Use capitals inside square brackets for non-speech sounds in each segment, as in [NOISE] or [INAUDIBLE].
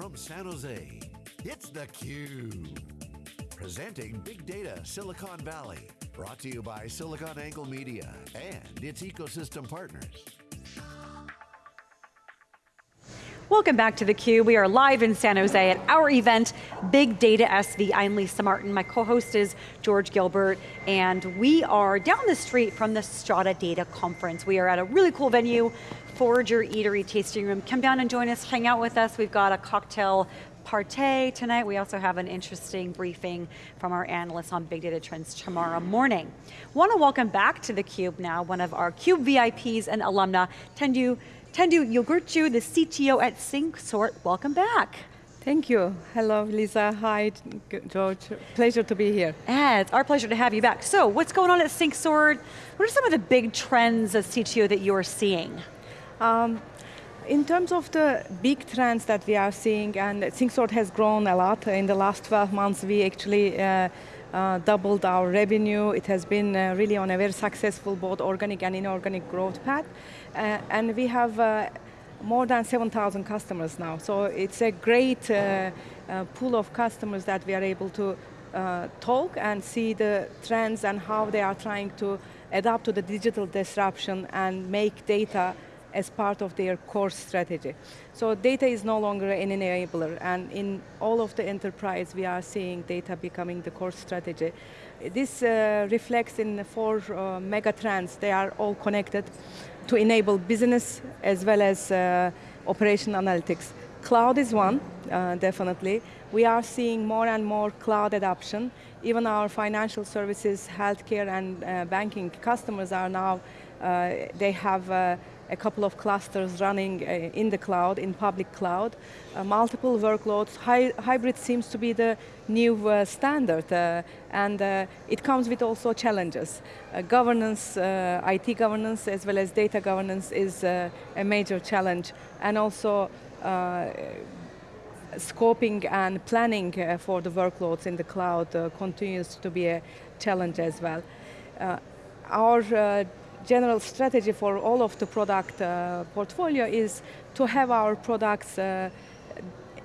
from San Jose, it's theCUBE. Presenting Big Data Silicon Valley. Brought to you by SiliconANGLE Media and its ecosystem partners. Welcome back to theCUBE. We are live in San Jose at our event, Big Data SV. I'm Lisa Martin, my co-host is George Gilbert, and we are down the street from the Strata Data Conference. We are at a really cool venue, Forager Eatery Tasting Room. Come down and join us, hang out with us. We've got a cocktail party tonight. We also have an interesting briefing from our analysts on big data trends tomorrow morning. Want to welcome back to theCUBE now, one of our CUBE VIPs and alumna, Tendu Tendu Yogurtcu, the CTO at Syncsort, welcome back. Thank you. Hello, Lisa. Hi, George. Pleasure to be here. Yeah, it's our pleasure to have you back. So, what's going on at Syncsort? What are some of the big trends as CTO that you are seeing? Um, in terms of the big trends that we are seeing, and Syncsort has grown a lot in the last 12 months, we actually uh, uh, doubled our revenue. It has been uh, really on a very successful both organic and inorganic growth path. Uh, and we have uh, more than 7,000 customers now. So it's a great uh, pool of customers that we are able to talk and see the trends and how they are trying to adapt to the digital disruption and make data as part of their core strategy. So data is no longer an enabler, and in all of the enterprise, we are seeing data becoming the core strategy. This uh, reflects in the four uh, mega trends. They are all connected to enable business as well as uh, operation analytics. Cloud is one, uh, definitely. We are seeing more and more cloud adoption. Even our financial services, healthcare, and uh, banking customers are now, uh, they have a couple of clusters running uh, in the cloud, in public cloud, uh, multiple workloads. Hy hybrid seems to be the new uh, standard, uh, and uh, it comes with also challenges. Uh, governance, IT governance, as well as data governance is a major challenge, and also scoping and planning for the workloads in the cloud continues to be a challenge as well. our general strategy for all of the product uh, portfolio is to have our products uh,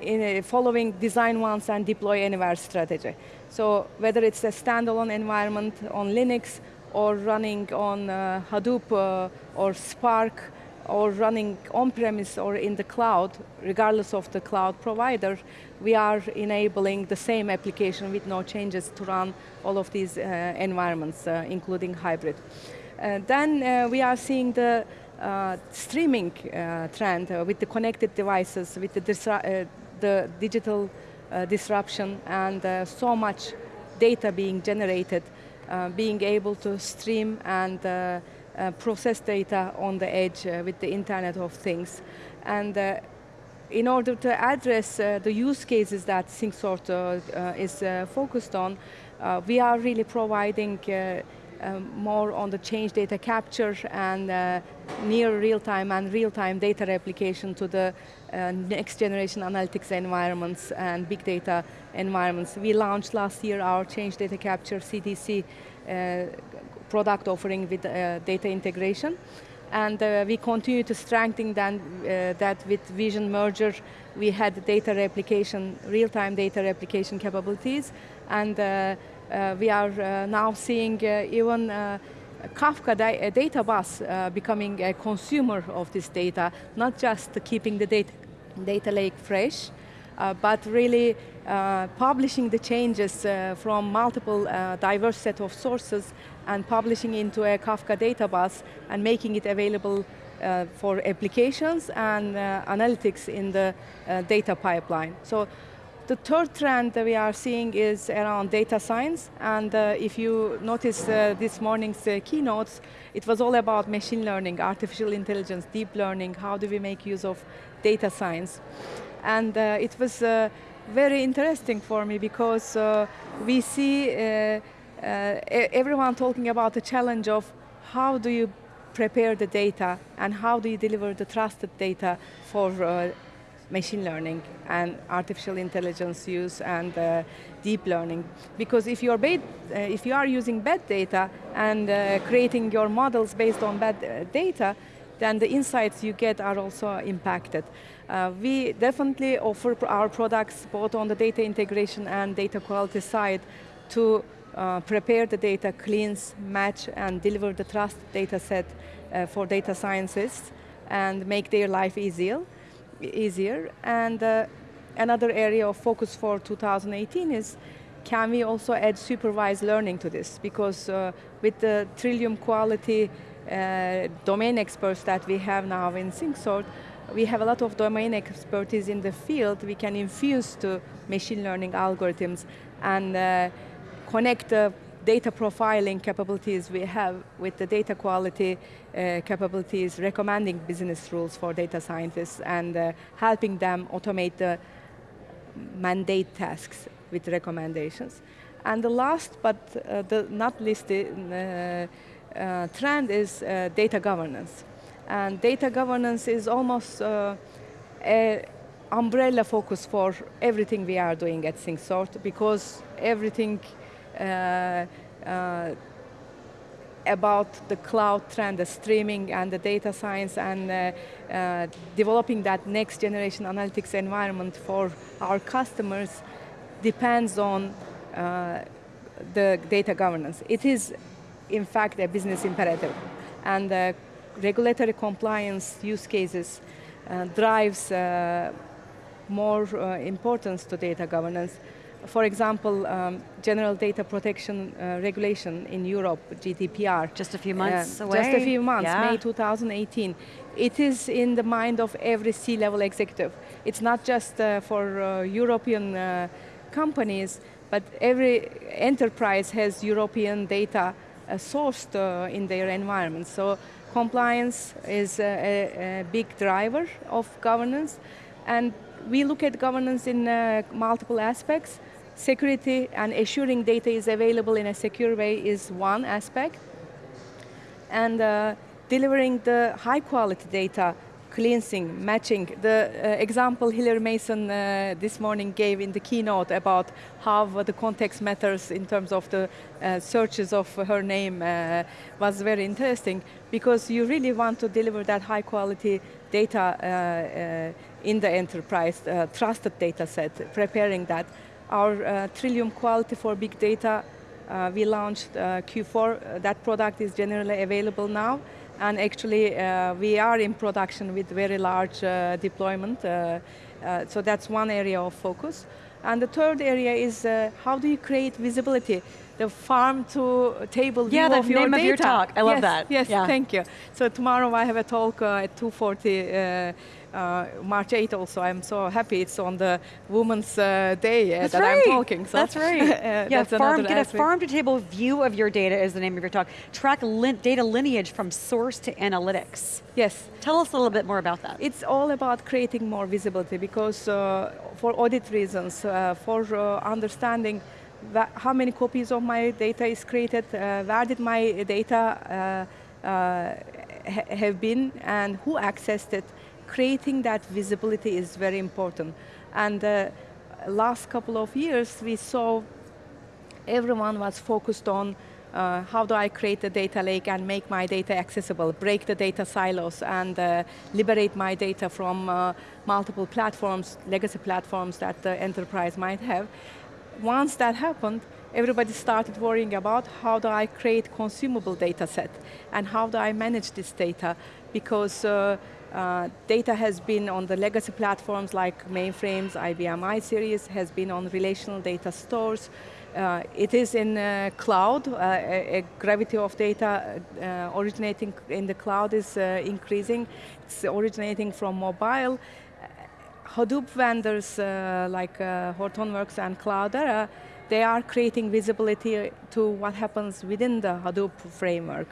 in following design once and deploy anywhere strategy. So whether it's a standalone environment on Linux or running on uh, Hadoop uh, or Spark or running on-premise or in the cloud, regardless of the cloud provider, we are enabling the same application with no changes to run all of these uh, environments, uh, including hybrid. Uh, then uh, we are seeing the uh, streaming uh, trend uh, with the connected devices, with the, uh, the digital disruption and so much data being generated, being able to stream and uh, process data on the edge uh, with the Internet of Things. And uh, in order to address the use cases that Syncsort is focused on, we are really providing um, more on the change data capture and uh, near real-time and real-time data replication to the uh, next generation analytics environments and big data environments. We launched last year our change data capture CDC uh, product offering with uh, data integration. And uh, we continue to strengthen that, uh, that with Vision merger. We had data replication, real-time data replication capabilities, and uh, we are uh, now seeing uh, even Kafka da data bus becoming a consumer of this data, not just keeping the data, data lake fresh, uh, but really uh, publishing the changes uh, from multiple diverse set of sources and publishing into a Kafka data bus and making it available for applications and analytics in the data pipeline. So the third trend that we are seeing is around data science, and uh, if you notice uh, this morning's uh, keynotes, it was all about machine learning, artificial intelligence, deep learning, how do we make use of data science. And uh, it was uh, very interesting for me because uh, we see everyone talking about the challenge of how do you prepare the data and how do you deliver the trusted data for machine learning and artificial intelligence use and uh, deep learning. Because if, you're uh, if you are using bad data and uh, creating your models based on bad uh, data, then the insights you get are also impacted. Uh, we definitely offer our products both on the data integration and data quality side to uh, prepare the data, cleanse, match, and deliver the trust data set uh, for data scientists and make their life easier. Easier. And uh, another area of focus for 2018 is can we also add supervised learning to this? Because uh, with the Trillium quality uh, domain experts that we have now in SyncSort, we have a lot of domain expertise in the field we can infuse to machine learning algorithms and uh, connect the data profiling capabilities we have with the data quality uh, capabilities, recommending business rules for data scientists and uh, helping them automate the mandate tasks with recommendations. And the last, but uh, the not least uh, uh, trend is uh, data governance. And data governance is almost a umbrella focus for everything we are doing at SyncSort because everything about the cloud trend, the streaming and the data science and uh, uh, developing that next generation analytics environment for our customers depends on uh, the data governance. It is, in fact, a business imperative. And uh, regulatory compliance use cases uh, drives uh, more uh, importance to data governance. For example, um, General Data Protection uh, Regulation in Europe, GDPR. Just a few months away. Just a few months, yeah. May 2018. It is in the mind of every C-level executive. It's not just for European companies, but every enterprise has European data uh, sourced uh, in their environment. So compliance is a, a, a, big driver of governance. And we look at governance in uh, multiple aspects. Security and assuring data is available in a secure way is one aspect. And uh, delivering the high quality data cleansing, matching. The uh, example Hilary Mason uh, this morning gave in the keynote about how the context matters in terms of the uh, searches of her name uh, was very interesting because you really want to deliver that high quality data uh, in the enterprise, trusted data set, preparing that. Our Trillium quality for big data, we launched Q4, that product is generally available now and actually uh, we are in production with very large uh, deployment. Uh, uh so that's one area of focus. And the third area is uh, how do you create visibility? The farm to table yeah, view of your name data. of your talk. I love yes, that. Yes, yeah. thank you. So tomorrow I have a talk at 2.40 uh, March 8 also, I'm so happy it's on the Women's uh, Day uh, that right. I'm talking. So that's right. [LAUGHS] yeah, that's farm, get aspect. a farm-to-table view of your data is the name of your talk. Track lin data lineage from source to analytics. Yes. Tell us a little bit more about that. It's all about creating more visibility because uh, for audit reasons, uh, for uh, understanding how many copies of my data is created, where did my data ha have been, and who accessed it, creating that visibility is very important. And uh, last couple of years, we saw everyone was focused on uh, how do I create a data lake and make my data accessible, break the data silos and uh, liberate my data from uh, multiple platforms, legacy platforms that the enterprise might have. Once that happened, everybody started worrying about how do I create consumable data set and how do I manage this data because uh, data has been on the legacy platforms like mainframes, IBM iSeries, has been on relational data stores. Uh, it is in uh, cloud, uh, a, a, gravity of data uh, originating in the cloud is increasing. It's originating from mobile. Hadoop vendors like Hortonworks and Cloudera, they are creating visibility to what happens within the Hadoop framework.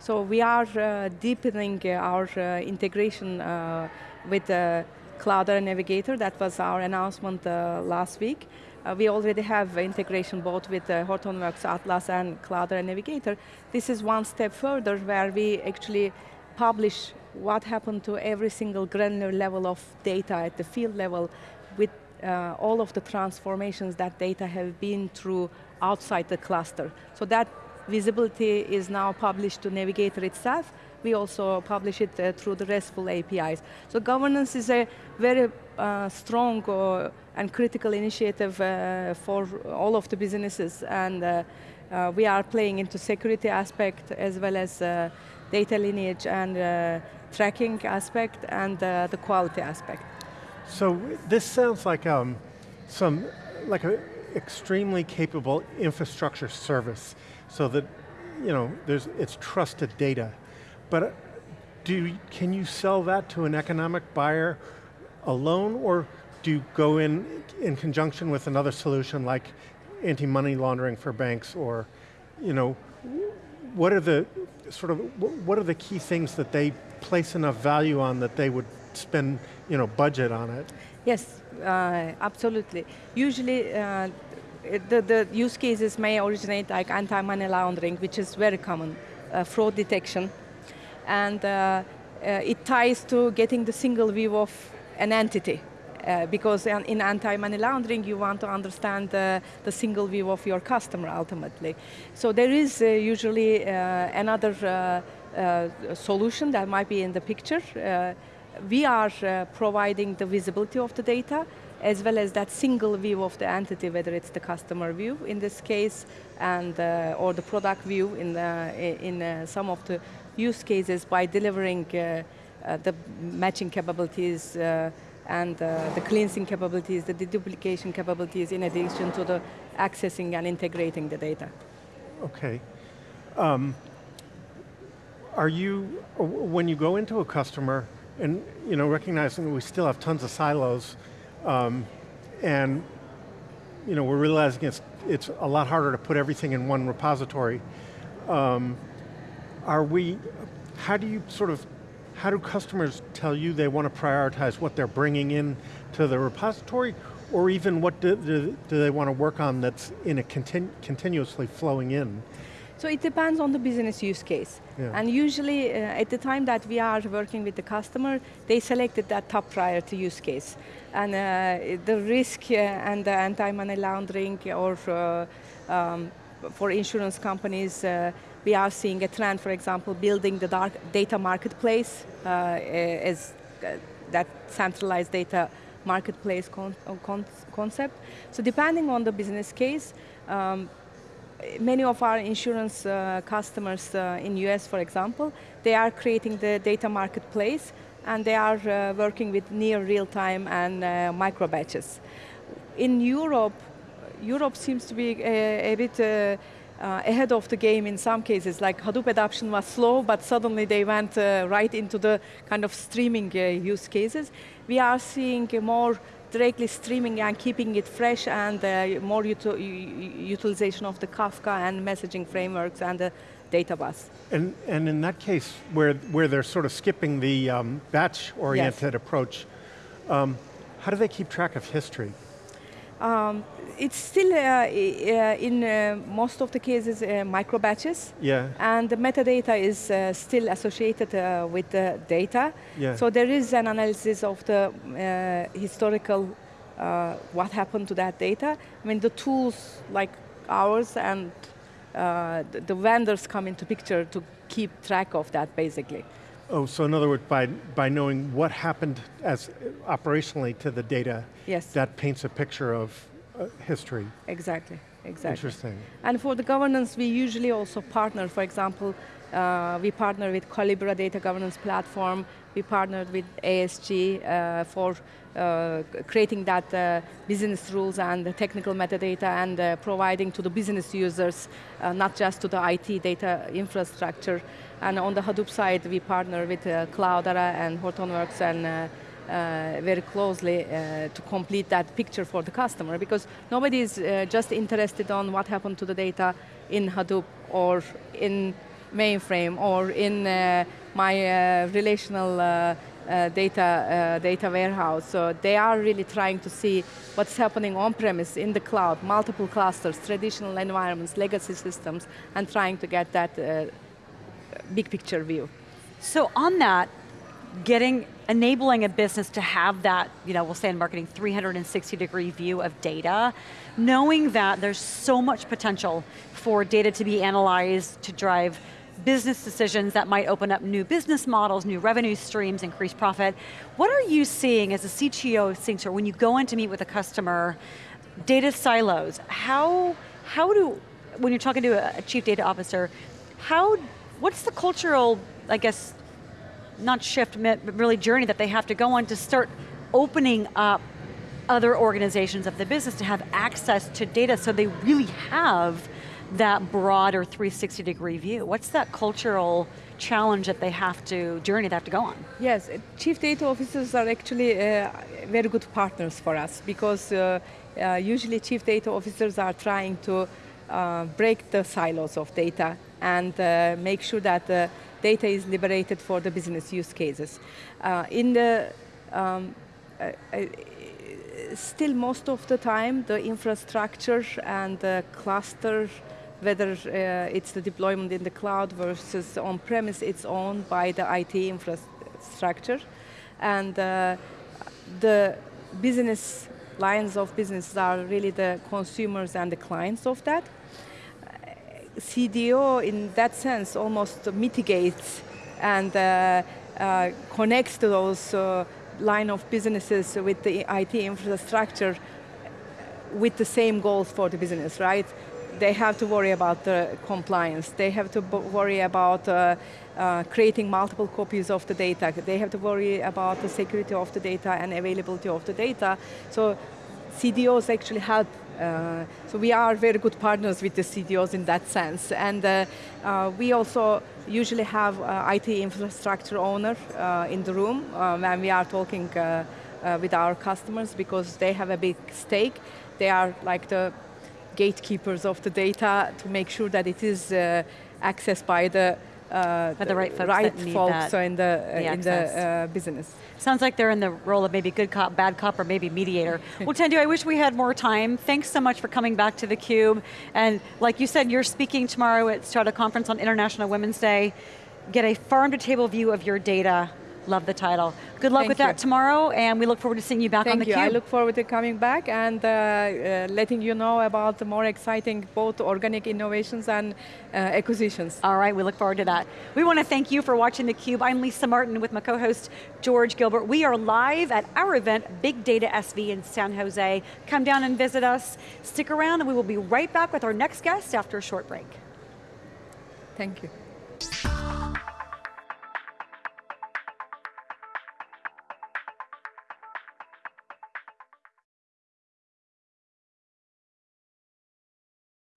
So we are uh, deepening uh, our uh, integration uh, with the Cloudera Navigator. That was our announcement uh, last week. Uh, we already have integration both with Hortonworks Atlas and Cloudera Navigator. This is one step further where we actually publish what happened to every single granular level of data at the field level with all of the transformations that data have been through outside the cluster. So that visibility is now published to Navigator itself, we also publish it uh, through the RESTful APIs. So governance is a very uh, strong uh, and critical initiative uh, for all of the businesses, and uh, uh, we are playing into security aspect as well as data lineage and tracking aspect and the quality aspect. So this sounds like um, some, like an extremely capable infrastructure service so that, you know, there's, it's trusted data. But do, can you sell that to an economic buyer alone or do you go in in conjunction with another solution like anti-money laundering for banks or, you know, what are the sort of, what are the key things that they place enough value on that they would spend, you know, budget on it? Yes, uh, absolutely. Usually, uh, the, the use cases may originate like anti-money laundering, which is very common, uh, fraud detection, and uh, uh, it ties to getting the single view of an entity. Uh, because in anti-money laundering, you want to understand the single view of your customer ultimately. So there is usually another solution that might be in the picture we are uh, providing the visibility of the data as well as that single view of the entity, whether it's the customer view in this case, and uh, or the product view in, the, in uh, some of the use cases by delivering uh, uh, the matching capabilities uh, and the cleansing capabilities, the deduplication capabilities in addition to the accessing and integrating the data. Okay. Um, are you, when you go into a customer, and you know, recognizing that we still have tons of silos, um, and you know, we're realizing it's, it's a lot harder to put everything in one repository. Um, are we, how do you sort of, how do customers tell you they want to prioritize what they're bringing in to the repository, or even what do, do, do they want to work on that's in a continu continuously flowing in? So it depends on the business use case. Yeah. And usually uh, at the time that we are working with the customer, they selected that top priority use case. And uh, the risk uh, and the anti-money laundering or uh, um, for insurance companies, uh, we are seeing a trend, for example, building the dark data marketplace uh, as that centralized data marketplace con con concept. So depending on the business case, um, many of our insurance uh, customers uh, in US, for example, they are creating the data marketplace and they are uh, working with near real-time and uh, micro batches. In Europe, Europe seems to be a, a bit uh, uh, ahead of the game in some cases, like Hadoop adoption was slow, but suddenly they went right into the kind of streaming use cases. We are seeing more directly streaming and keeping it fresh and uh, more util utilization of the Kafka and messaging frameworks and the data bus. And, and in that case, where, where they're sort of skipping the um, batch-oriented yes. approach, um, how do they keep track of history? Um, it's still uh, uh, in uh, most of the cases uh, micro batches. Yeah. And the metadata is uh, still associated uh, with the data. Yeah. So there is an analysis of the historical, what happened to that data. I mean, the tools like ours and the vendors come into picture to keep track of that basically. Oh, so in other words, by, by knowing what happened as operationally to the data, yes. that paints a picture of uh, history. Exactly, exactly. Interesting. And for the governance, we usually also partner, for example, uh, we partner with Collibra Data Governance Platform, we partnered with ASG uh, for uh, creating that uh, business rules and the technical metadata and uh, providing to the business users, uh, not just to the IT data infrastructure. And on the Hadoop side, we partner with Cloudera and Hortonworks and uh, very closely uh, to complete that picture for the customer because nobody is uh, just interested on what happened to the data in Hadoop or in mainframe or in my relational uh, data uh, data warehouse. So they are really trying to see what's happening on premise in the cloud, multiple clusters, traditional environments, legacy systems, and trying to get that uh, big picture view. So on that, getting, enabling a business to have that, you know, we'll say in marketing, 360 degree view of data, knowing that there's so much potential for data to be analyzed to drive business decisions that might open up new business models, new revenue streams, increase profit. What are you seeing as a CTO thinker when you go in to meet with a customer, data silos, how, how do, when you're talking to a chief data officer, how, what's the cultural, I guess, not shift, but really journey that they have to go on to start opening up other organizations of the business to have access to data so they really have that broader 360 degree view? What's that cultural challenge that they have to, journey they have to go on? Yes, chief data officers are actually uh, very good partners for us because uh, uh, usually chief data officers are trying to uh, break the silos of data and uh, make sure that the data is liberated for the business use cases. Uh, in the um, still most of the time the infrastructure and the cluster whether uh, it's the deployment in the cloud versus on-premise, it's owned by the IT infrastructure. And uh, the business lines of business are really the consumers and the clients of that. CDO, in that sense, almost mitigates and uh, uh, connects to those uh, line of businesses with the IT infrastructure with the same goals for the business, right? They have to worry about the compliance. They have to worry about uh, uh, creating multiple copies of the data. They have to worry about the security of the data and availability of the data. So CDOs actually help uh, so we are very good partners with the CDOs in that sense. And uh, uh, we also usually have uh, IT infrastructure owner uh, in the room uh, when we are talking with our customers because they have a big stake. They are like the gatekeepers of the data to make sure that it is accessed by the uh, the right folks, right folks in the, uh, the in the uh, business. Sounds like they're in the role of maybe good cop, bad cop, or maybe mediator. [LAUGHS] well, Tendu, I wish we had more time. Thanks so much for coming back to theCUBE. And like you said, you're speaking tomorrow at Strata Conference on International Women's Day. Get a farm to table view of your data Love the title. Good luck Thank with you. that tomorrow, and we look forward to seeing you back Thank on the you. cube. I look forward to coming back and uh, uh, letting you know about the more exciting both organic innovations and uh, acquisitions. All right, we look forward to that. We want to thank you for watching theCUBE. I'm Lisa Martin with my co-host George Gilbert. We are live at our event, Big Data SV in San Jose. Come down and visit us. Stick around and we will be right back with our next guest after a short break. Thank you.